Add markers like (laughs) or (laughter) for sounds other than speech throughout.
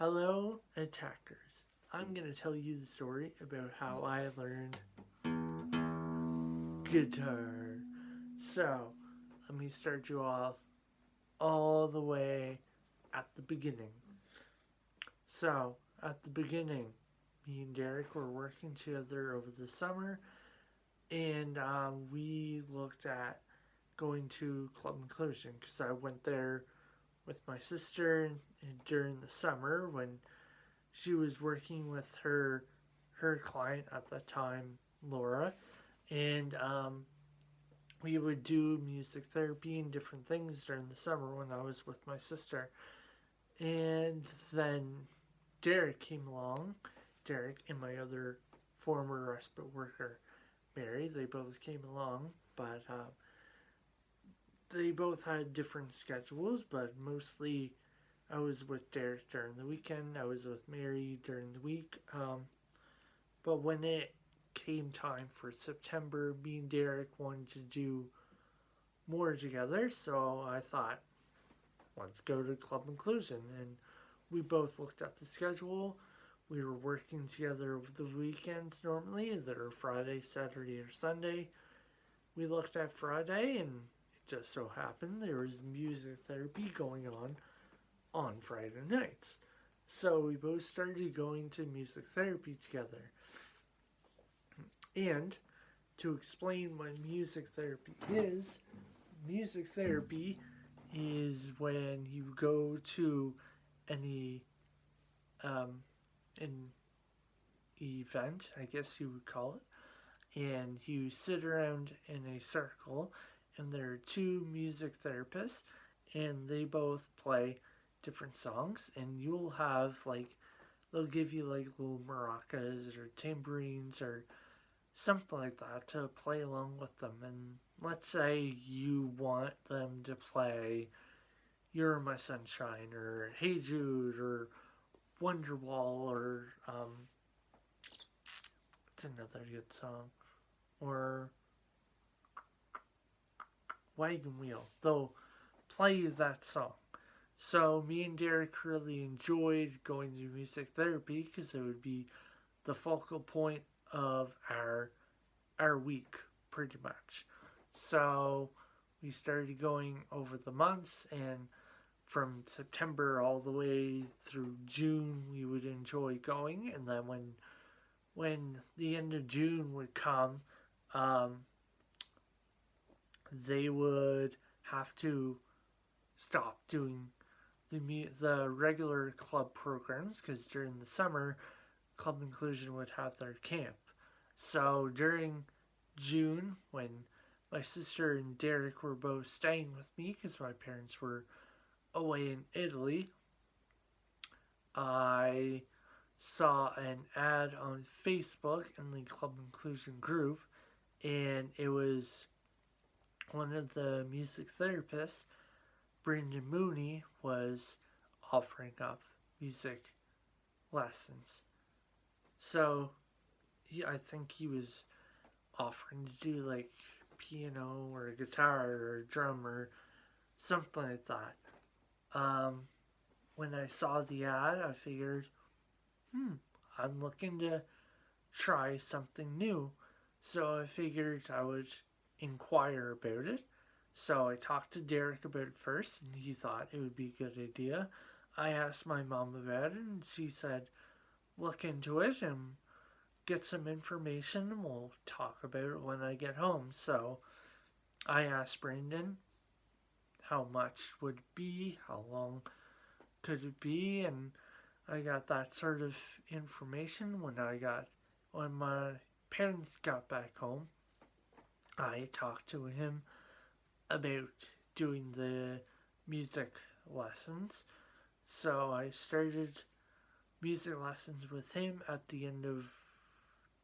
Hello, attackers. I'm going to tell you the story about how I learned guitar. So, let me start you off all the way at the beginning. So, at the beginning, me and Derek were working together over the summer, and um, we looked at going to Club Inclusion because I went there with my sister during the summer when she was working with her her client at the time, Laura, and um, we would do music therapy and different things during the summer when I was with my sister. And then Derek came along, Derek and my other former respite worker, Mary, they both came along, but uh, they both had different schedules, but mostly I was with Derek during the weekend, I was with Mary during the week. Um, but when it came time for September, me and Derek wanted to do more together, so I thought, let's go to Club Inclusion. And we both looked at the schedule. We were working together over the weekends normally, either Friday, Saturday, or Sunday. We looked at Friday, and just so happened there was music therapy going on on Friday nights. So we both started going to music therapy together. And to explain what music therapy is, music therapy is when you go to any um, an event, I guess you would call it, and you sit around in a circle, and there are two music therapists, and they both play different songs, and you'll have like they'll give you like little maracas or tambourines or something like that to play along with them. And let's say you want them to play You're My Sunshine or Hey Jude or Wonderwall or um, what's another good song? Or Wagon Wheel. They'll play that song. So me and Derek really enjoyed going to music therapy because it would be the focal point of our our week pretty much. So we started going over the months and from September all the way through June we would enjoy going and then when when the end of June would come um, they would have to stop doing the the regular club programs because during the summer Club Inclusion would have their camp. So during June, when my sister and Derek were both staying with me because my parents were away in Italy, I saw an ad on Facebook in the Club Inclusion group, and it was one of the music therapists, Brendan Mooney, was offering up music lessons. So he, I think he was offering to do like piano or guitar or drum or something like that. Um, when I saw the ad, I figured, hmm, I'm looking to try something new. So I figured I would inquire about it. So I talked to Derek about it first, and he thought it would be a good idea. I asked my mom about it, and she said, look into it and get some information and we'll talk about it when I get home. So I asked Brendan how much would be, how long could it be, and I got that sort of information when I got, when my parents got back home. I talked to him about doing the music lessons. So I started music lessons with him at the end of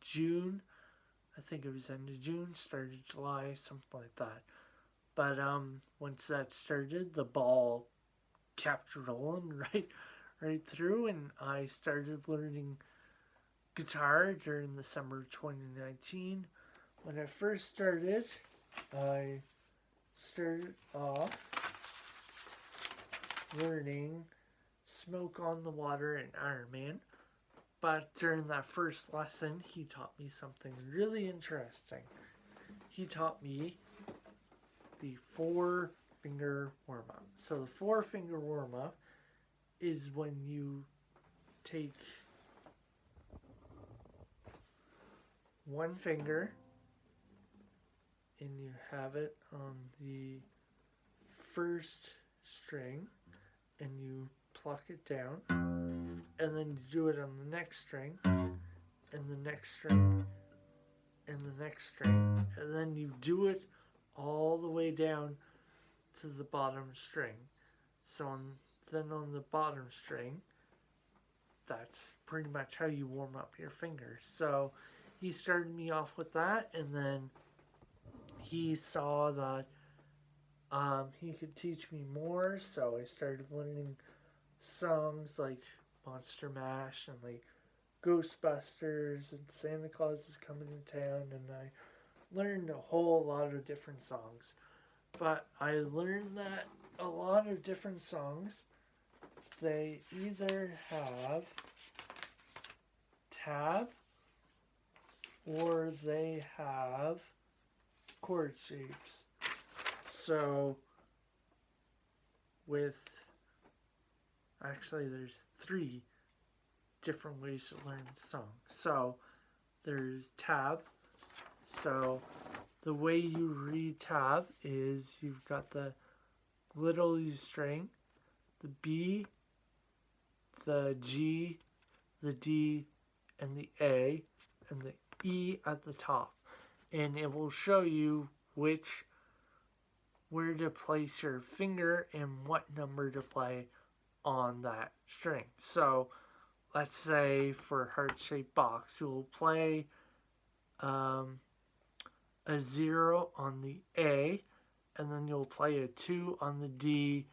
June. I think it was end of June, started July, something like that. But um, once that started, the ball kept rolling (laughs) right, right through, and I started learning guitar during the summer of 2019. When I first started, I started off learning Smoke on the Water and Iron Man. But during that first lesson, he taught me something really interesting. He taught me the four finger warm up. So, the four finger warm up is when you take one finger and you have it on the first string and you pluck it down and then you do it on the next string and the next string and the next string and then you do it all the way down to the bottom string. So on, then on the bottom string that's pretty much how you warm up your fingers. So he started me off with that and then he saw that um, he could teach me more, so I started learning songs like Monster Mash and like Ghostbusters and Santa Claus is coming to town, and I learned a whole lot of different songs. But I learned that a lot of different songs they either have tab or they have chord shapes. So, with actually, there's three different ways to learn the song. So, there's tab. So, the way you read tab is you've got the little E string, the B, the G, the D, and the A, and the E at the top. And it will show you which where to place your finger and what number to play on that string. So let's say for heart shaped box, you'll play um, a zero on the A, and then you'll play a two on the D,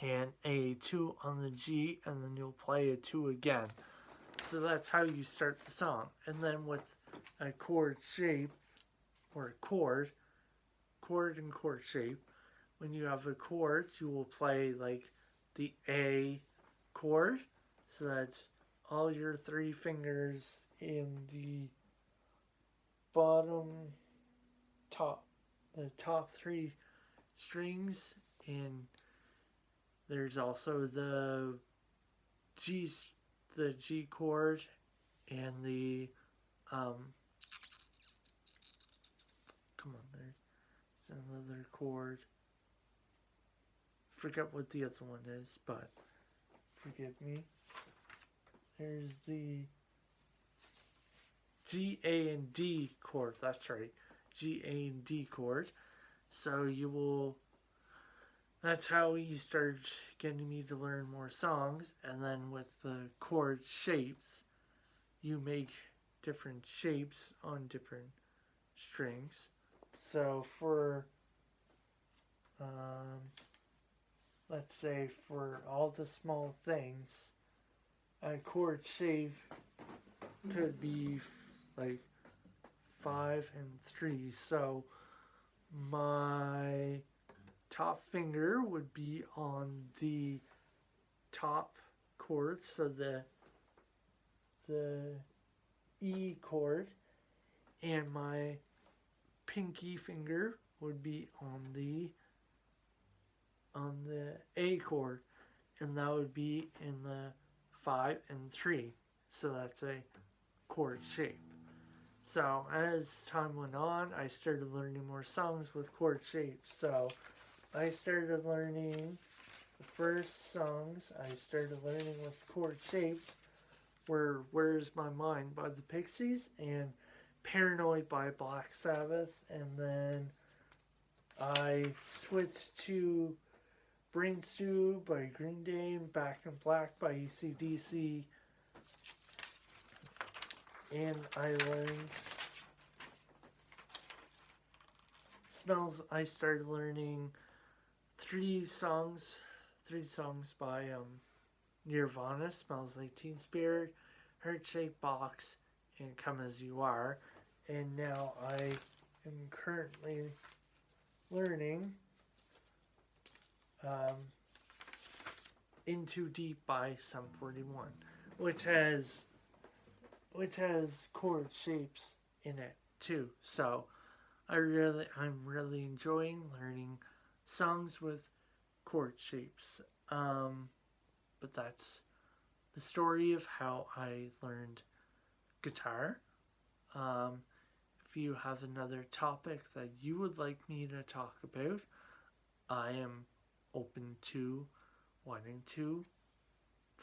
and a two on the G, and then you'll play a two again. So that's how you start the song. And then with a chord shape or a chord, chord and chord shape. When you have a chord, you will play like the A chord. So that's all your three fingers in the bottom top, the top three strings. And there's also the G, the G chord and the, um, come on, there another chord. Forget what the other one is, but forgive me. There's the G, A, and D chord. That's right. G, A, and D chord. So you will. That's how he started getting me to learn more songs. And then with the chord shapes, you make different shapes on different strings. So for, um, let's say for all the small things, a chord shape could be like five and three. So my top finger would be on the top chord, so the the E chord, and my pinky finger would be on the on the A chord and that would be in the 5 and 3 so that's a chord shape. So as time went on I started learning more songs with chord shapes. So I started learning the first songs I started learning with chord shapes were Where's My Mind by the Pixies and Paranoid by Black Sabbath, and then I switched to Brain Stew by Green Day and Back in Black by ACDC. And I learned smells. I started learning three songs, three songs by um, Nirvana. Smells like Teen Spirit, Heart Shaped Box, and Come as You Are and now I am currently learning um, In Too Deep by Sum 41, which has which has chord shapes in it too. So I really I'm really enjoying learning songs with chord shapes. Um, but that's the story of how I learned guitar. Um, if you have another topic that you would like me to talk about, I am open to wanting to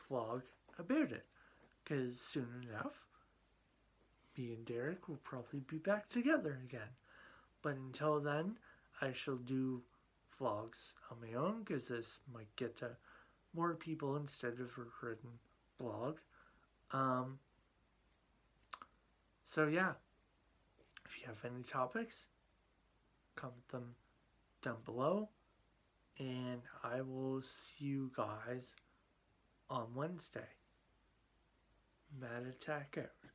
vlog about it. Because soon enough, me and Derek will probably be back together again. But until then, I shall do vlogs on my own because this might get to more people instead of a written blog. Um, so yeah, if you have any topics, comment them down below, and I will see you guys on Wednesday. Mad Attack out.